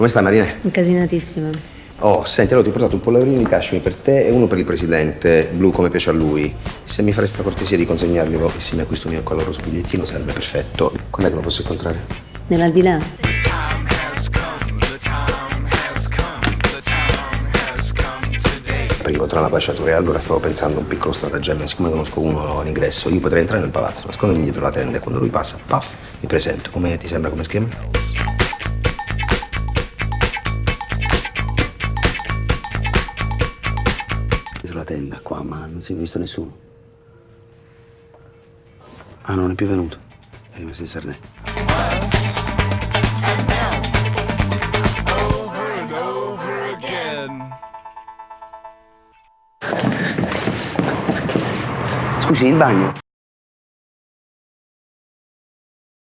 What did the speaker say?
Come stai Marina? Incasinatissima. Oh, senti, allora ti ho portato un pollavrino di cashmere per te e uno per il presidente, blu come piace a lui. Se mi faresti la cortesia di consegnarglielo insieme a questo mio coloroso bigliettino sarebbe perfetto. Quando è che lo posso incontrare? Nell'aldilà? per incontrare la baciatura e allora stavo pensando a un piccolo stratagemma, siccome conosco uno all'ingresso, io potrei entrare nel palazzo, nascondermi dietro la tenda e quando lui passa, paf, mi presento. Come ti sembra come schema? Dietro la tenda, qua, ma non si è visto nessuno. Ah, non è più venuto. È rimasto in Sardegna. Scusi, il bagno?